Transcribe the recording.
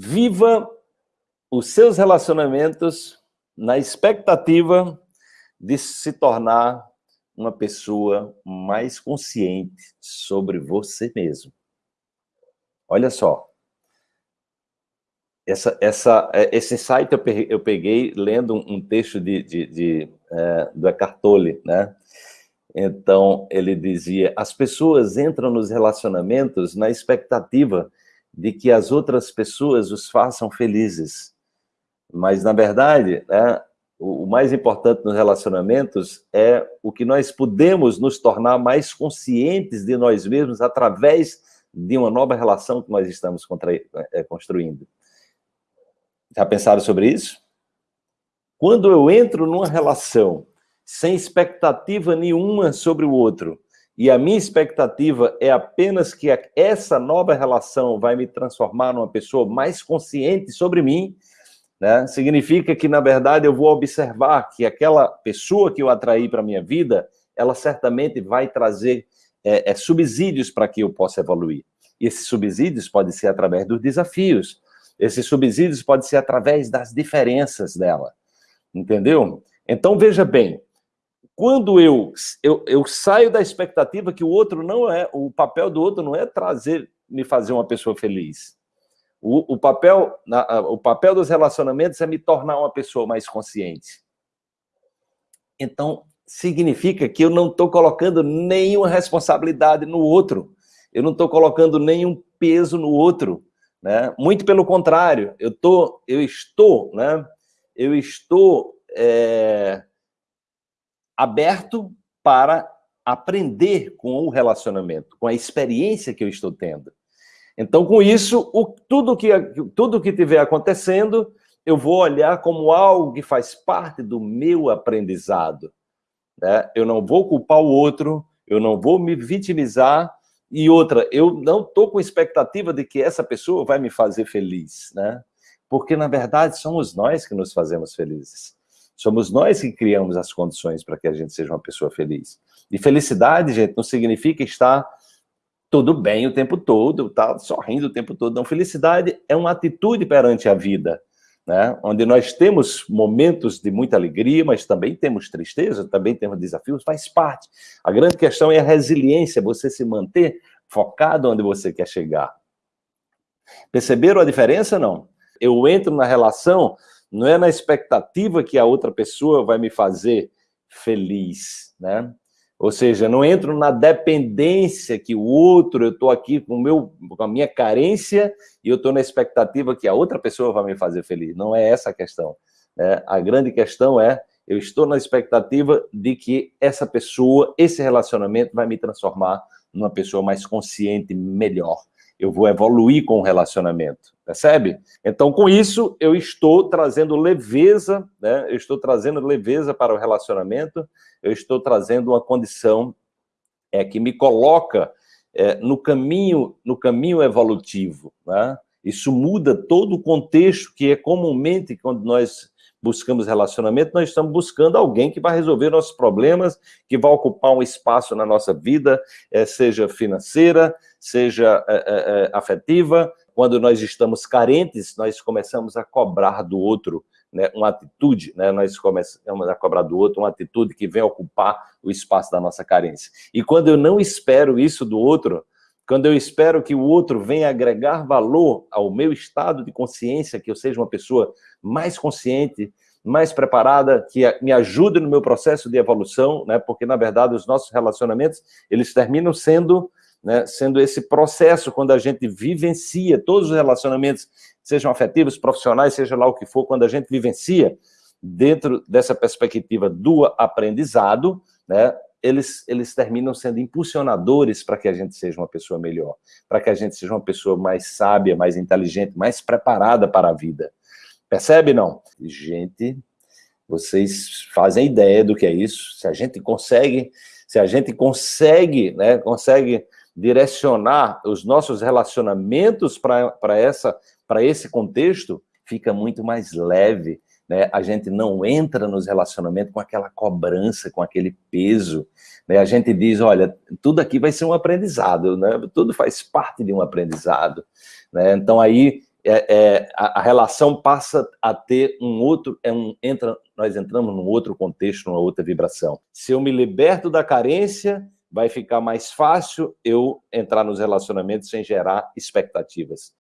Viva os seus relacionamentos na expectativa de se tornar uma pessoa mais consciente sobre você mesmo. Olha só. Essa, essa, é, esse site eu peguei, lendo um texto de, de, de é, do Eckhart Tolle, né? Então, ele dizia, as pessoas entram nos relacionamentos na expectativa de que as outras pessoas os façam felizes. Mas, na verdade, né, o mais importante nos relacionamentos é o que nós podemos nos tornar mais conscientes de nós mesmos através de uma nova relação que nós estamos é, construindo. Já pensaram sobre isso? Quando eu entro numa relação sem expectativa nenhuma sobre o outro, e a minha expectativa é apenas que essa nova relação vai me transformar numa pessoa mais consciente sobre mim, né? significa que, na verdade, eu vou observar que aquela pessoa que eu atraí para a minha vida, ela certamente vai trazer é, é, subsídios para que eu possa evoluir. E esses subsídios podem ser através dos desafios, esses subsídios podem ser através das diferenças dela, entendeu? Então, veja bem, quando eu, eu, eu saio da expectativa que o outro não é, o papel do outro não é trazer, me fazer uma pessoa feliz. O, o, papel, o papel dos relacionamentos é me tornar uma pessoa mais consciente. Então, significa que eu não estou colocando nenhuma responsabilidade no outro. Eu não estou colocando nenhum peso no outro. Né? Muito pelo contrário, eu, tô, eu estou, né? eu estou é, aberto para aprender com o relacionamento, com a experiência que eu estou tendo. Então, com isso, o, tudo, que, tudo que estiver acontecendo, eu vou olhar como algo que faz parte do meu aprendizado. Né? Eu não vou culpar o outro, eu não vou me vitimizar, e outra, eu não estou com expectativa de que essa pessoa vai me fazer feliz, né? Porque, na verdade, somos nós que nos fazemos felizes. Somos nós que criamos as condições para que a gente seja uma pessoa feliz. E felicidade, gente, não significa estar tudo bem o tempo todo, tá sorrindo o tempo todo. Não, felicidade é uma atitude perante a vida, né? Onde nós temos momentos de muita alegria, mas também temos tristeza, também temos desafios, faz parte. A grande questão é a resiliência, você se manter focado onde você quer chegar. Perceberam a diferença, não? Eu entro na relação não é na expectativa que a outra pessoa vai me fazer feliz, né? Ou seja, não entro na dependência que o outro, eu estou aqui com, meu, com a minha carência e eu estou na expectativa que a outra pessoa vai me fazer feliz. Não é essa a questão. Né? A grande questão é, eu estou na expectativa de que essa pessoa, esse relacionamento vai me transformar numa pessoa mais consciente, melhor eu vou evoluir com o relacionamento, percebe? Então, com isso, eu estou trazendo leveza, né? eu estou trazendo leveza para o relacionamento, eu estou trazendo uma condição é, que me coloca é, no, caminho, no caminho evolutivo. Né? Isso muda todo o contexto que é comumente quando nós buscamos relacionamento, nós estamos buscando alguém que vai resolver nossos problemas, que vai ocupar um espaço na nossa vida, é, seja financeira, seja é, é, afetiva. Quando nós estamos carentes, nós começamos a cobrar do outro né, uma atitude, né, nós começamos a cobrar do outro uma atitude que vem ocupar o espaço da nossa carência. E quando eu não espero isso do outro, quando eu espero que o outro venha agregar valor ao meu estado de consciência, que eu seja uma pessoa mais consciente, mais preparada, que me ajude no meu processo de evolução, né? porque, na verdade, os nossos relacionamentos, eles terminam sendo, né, sendo esse processo, quando a gente vivencia todos os relacionamentos, sejam afetivos, profissionais, seja lá o que for, quando a gente vivencia dentro dessa perspectiva do aprendizado, né, eles, eles terminam sendo impulsionadores para que a gente seja uma pessoa melhor, para que a gente seja uma pessoa mais sábia, mais inteligente, mais preparada para a vida. Percebe, não? Gente, vocês fazem ideia do que é isso? Se a gente consegue, se a gente consegue, né, consegue direcionar os nossos relacionamentos para esse contexto, fica muito mais leve. Né? A gente não entra nos relacionamentos com aquela cobrança, com aquele peso. Né? A gente diz, olha, tudo aqui vai ser um aprendizado, né? tudo faz parte de um aprendizado. Né? Então aí é, é, a, a, relação passa a ter um outro, é um, entra, nós entramos num outro contexto, numa outra vibração. Se eu me liberto da carência, vai ficar mais fácil eu entrar nos relacionamentos sem gerar expectativas.